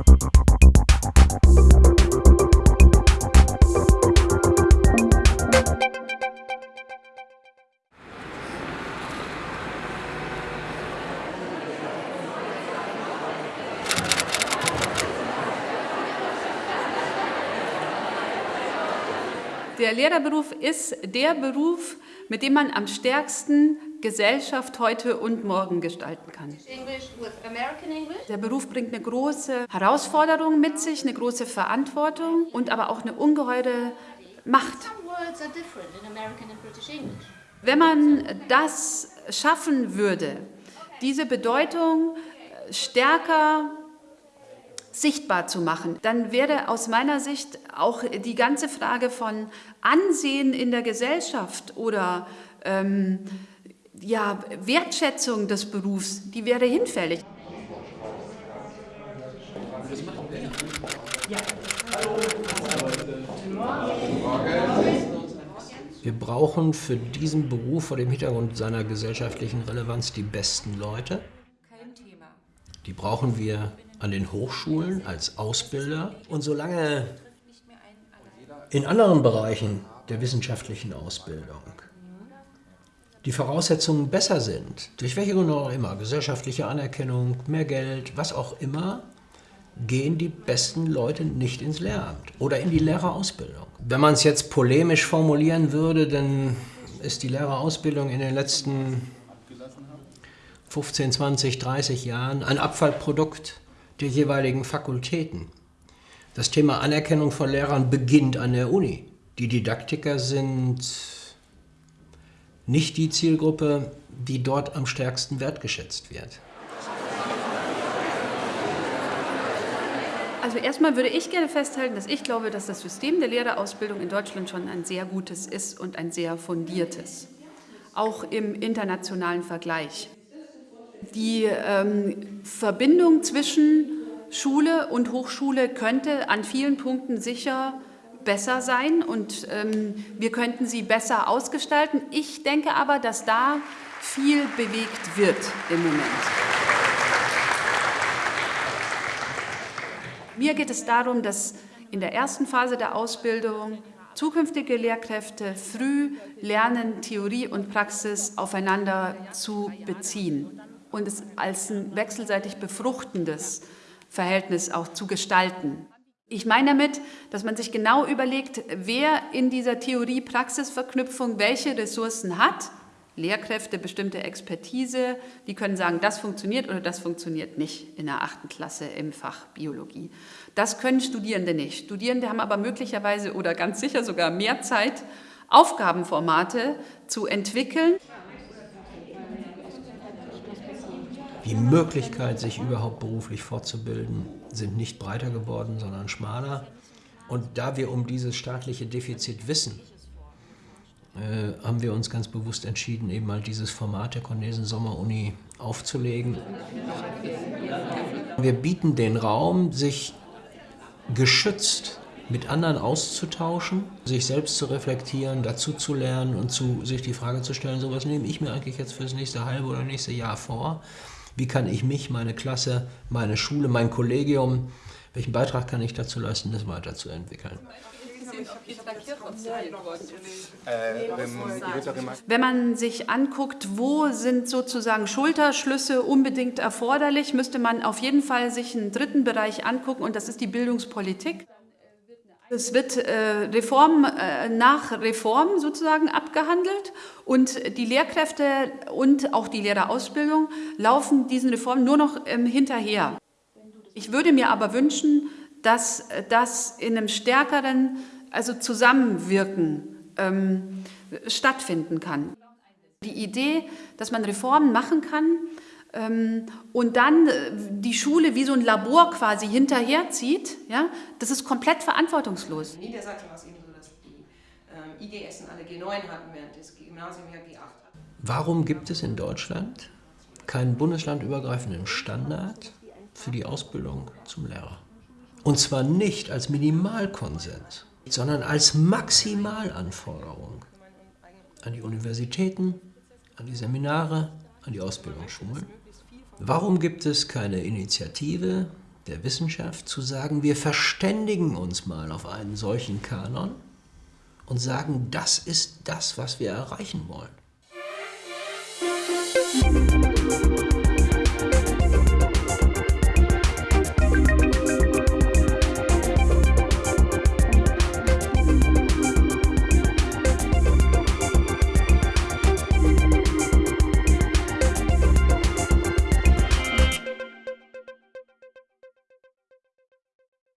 Der Lehrerberuf ist der Beruf, mit dem man am stärksten Gesellschaft heute und morgen gestalten kann. Der Beruf bringt eine große Herausforderung mit sich, eine große Verantwortung und aber auch eine ungeheure Macht. Wenn man das schaffen würde, diese Bedeutung stärker sichtbar zu machen, dann wäre aus meiner Sicht auch die ganze Frage von Ansehen in der Gesellschaft oder ähm, ja, Wertschätzung des Berufs, die wäre hinfällig. Wir brauchen für diesen Beruf vor dem Hintergrund seiner gesellschaftlichen Relevanz die besten Leute. Die brauchen wir an den Hochschulen als Ausbilder. Und solange in anderen Bereichen der wissenschaftlichen Ausbildung die Voraussetzungen besser sind, durch welche Gründe auch immer, gesellschaftliche Anerkennung, mehr Geld, was auch immer, gehen die besten Leute nicht ins Lehramt oder in die Lehrerausbildung. Wenn man es jetzt polemisch formulieren würde, dann ist die Lehrerausbildung in den letzten 15, 20, 30 Jahren ein Abfallprodukt der jeweiligen Fakultäten. Das Thema Anerkennung von Lehrern beginnt an der Uni. Die Didaktiker sind nicht die Zielgruppe, die dort am stärksten wertgeschätzt wird. Also erstmal würde ich gerne festhalten, dass ich glaube, dass das System der Lehrerausbildung in Deutschland schon ein sehr gutes ist und ein sehr fundiertes, auch im internationalen Vergleich. Die ähm, Verbindung zwischen Schule und Hochschule könnte an vielen Punkten sicher besser sein und ähm, wir könnten sie besser ausgestalten. Ich denke aber, dass da viel bewegt wird im Moment. Mir geht es darum, dass in der ersten Phase der Ausbildung zukünftige Lehrkräfte früh lernen, Theorie und Praxis aufeinander zu beziehen und es als ein wechselseitig befruchtendes Verhältnis auch zu gestalten. Ich meine damit, dass man sich genau überlegt, wer in dieser Theorie-Praxis-Verknüpfung welche Ressourcen hat. Lehrkräfte, bestimmte Expertise, die können sagen, das funktioniert oder das funktioniert nicht in der achten Klasse im Fach Biologie. Das können Studierende nicht. Studierende haben aber möglicherweise oder ganz sicher sogar mehr Zeit, Aufgabenformate zu entwickeln. Die Möglichkeit, sich überhaupt beruflich fortzubilden, sind nicht breiter geworden, sondern schmaler. Und da wir um dieses staatliche Defizit wissen, äh, haben wir uns ganz bewusst entschieden, eben mal dieses Format der Cornesen Sommeruni aufzulegen. Wir bieten den Raum, sich geschützt mit anderen auszutauschen, sich selbst zu reflektieren, dazu zu lernen und zu, sich die Frage zu stellen, so was nehme ich mir eigentlich jetzt für das nächste halbe oder nächste Jahr vor wie kann ich mich, meine Klasse, meine Schule, mein Kollegium, welchen Beitrag kann ich dazu leisten, das weiterzuentwickeln? Wenn man sich anguckt, wo sind sozusagen Schulterschlüsse unbedingt erforderlich, müsste man auf jeden Fall sich einen dritten Bereich angucken und das ist die Bildungspolitik. Es wird äh, Reform äh, nach Reform sozusagen abgehandelt und die Lehrkräfte und auch die Lehrerausbildung laufen diesen Reformen nur noch ähm, hinterher. Ich würde mir aber wünschen, dass das in einem stärkeren also Zusammenwirken ähm, stattfinden kann. Die Idee, dass man Reformen machen kann, und dann äh, die Schule wie so ein Labor quasi hinterherzieht, ja, das ist komplett verantwortungslos. In Niedersachsen war es eben so, dass die äh, IGS alle G9 hatten, während das Gymnasium ja G8 hat. Warum gibt es in Deutschland keinen bundeslandübergreifenden Standard für die Ausbildung zum Lehrer? Und zwar nicht als Minimalkonsens, sondern als Maximalanforderung an die Universitäten, an die Seminare, an die Ausbildungsschulen. Warum gibt es keine Initiative der Wissenschaft zu sagen, wir verständigen uns mal auf einen solchen Kanon und sagen, das ist das, was wir erreichen wollen.